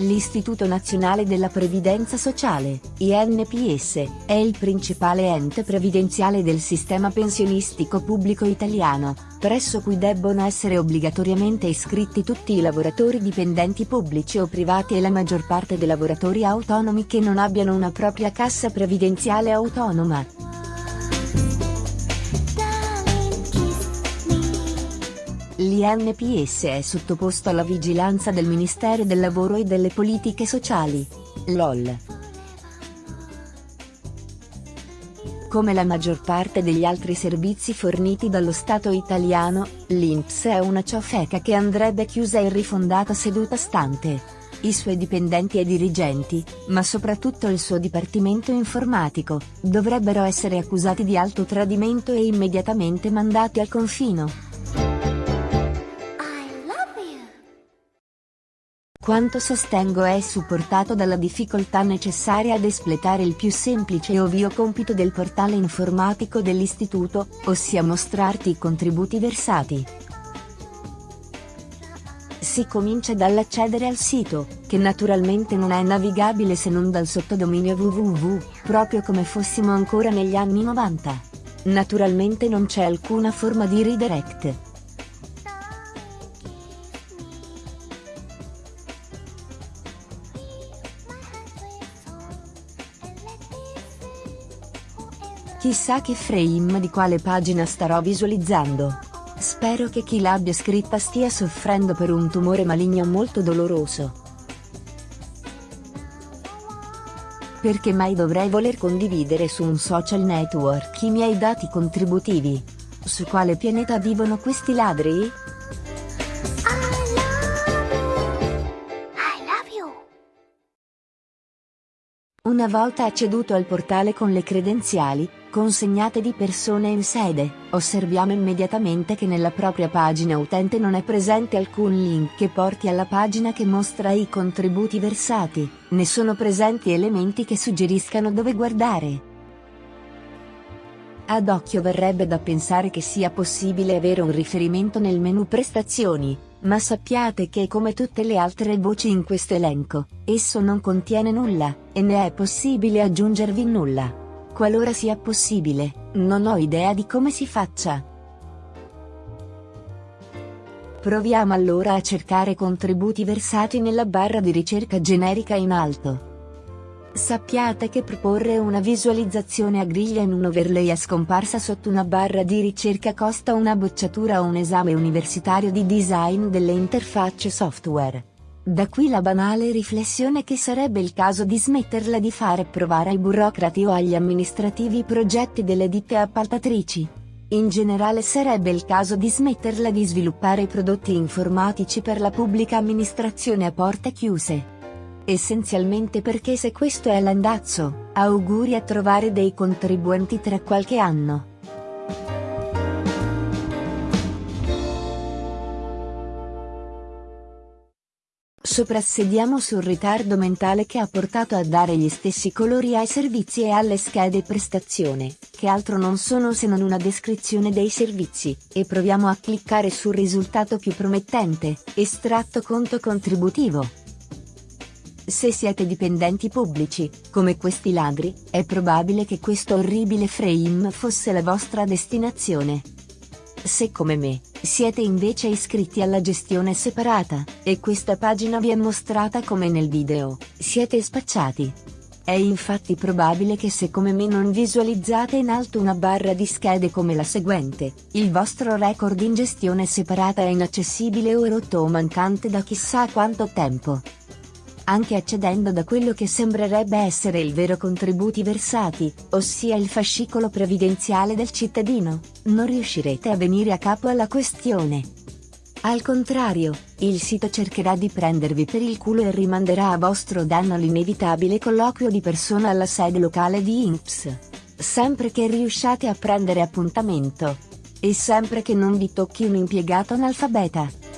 L'Istituto Nazionale della Previdenza Sociale, INPS, è il principale ente previdenziale del sistema pensionistico pubblico italiano, presso cui debbono essere obbligatoriamente iscritti tutti i lavoratori dipendenti pubblici o privati e la maggior parte dei lavoratori autonomi che non abbiano una propria cassa previdenziale autonoma. L'INPS è sottoposto alla vigilanza del Ministero del Lavoro e delle Politiche Sociali. LOL. Come la maggior parte degli altri servizi forniti dallo Stato italiano, l'INPS è una ciofeca che andrebbe chiusa e rifondata seduta stante. I suoi dipendenti e dirigenti, ma soprattutto il suo dipartimento informatico, dovrebbero essere accusati di alto tradimento e immediatamente mandati al confino. Quanto sostengo è supportato dalla difficoltà necessaria ad espletare il più semplice e ovvio compito del portale informatico dell'istituto, ossia mostrarti i contributi versati. Si comincia dall'accedere al sito, che naturalmente non è navigabile se non dal sottodominio www, proprio come fossimo ancora negli anni 90. Naturalmente non c'è alcuna forma di redirect. Chissà che frame di quale pagina starò visualizzando. Spero che chi l'abbia scritta stia soffrendo per un tumore maligno molto doloroso. Perché mai dovrei voler condividere su un social network i miei dati contributivi? Su quale pianeta vivono questi ladri? Una volta acceduto al portale con le credenziali, consegnate di persone in sede, osserviamo immediatamente che nella propria pagina utente non è presente alcun link che porti alla pagina che mostra i contributi versati, né sono presenti elementi che suggeriscano dove guardare. Ad occhio verrebbe da pensare che sia possibile avere un riferimento nel menu prestazioni, ma sappiate che come tutte le altre voci in questo elenco, esso non contiene nulla, e ne è possibile aggiungervi nulla. Qualora sia possibile, non ho idea di come si faccia. Proviamo allora a cercare contributi versati nella barra di ricerca generica in alto. Sappiate che proporre una visualizzazione a griglia in un overlay a scomparsa sotto una barra di ricerca costa una bocciatura o un esame universitario di design delle interfacce software. Da qui la banale riflessione che sarebbe il caso di smetterla di fare provare ai burocrati o agli amministrativi i progetti delle ditte appaltatrici. In generale sarebbe il caso di smetterla di sviluppare prodotti informatici per la pubblica amministrazione a porte chiuse. Essenzialmente perché se questo è l'andazzo, auguri a trovare dei contribuenti tra qualche anno. Soprassediamo sul ritardo mentale che ha portato a dare gli stessi colori ai servizi e alle schede prestazione, che altro non sono se non una descrizione dei servizi, e proviamo a cliccare sul risultato più promettente, estratto conto contributivo. Se siete dipendenti pubblici, come questi ladri, è probabile che questo orribile frame fosse la vostra destinazione. Se come me, siete invece iscritti alla gestione separata, e questa pagina vi è mostrata come nel video, siete spacciati. È infatti probabile che se come me non visualizzate in alto una barra di schede come la seguente, il vostro record in gestione separata è inaccessibile o rotto o mancante da chissà quanto tempo anche accedendo da quello che sembrerebbe essere il vero contributi versati, ossia il fascicolo previdenziale del cittadino, non riuscirete a venire a capo alla questione. Al contrario, il sito cercherà di prendervi per il culo e rimanderà a vostro danno l'inevitabile colloquio di persona alla sede locale di INPS. Sempre che riusciate a prendere appuntamento. E sempre che non vi tocchi un impiegato analfabeta.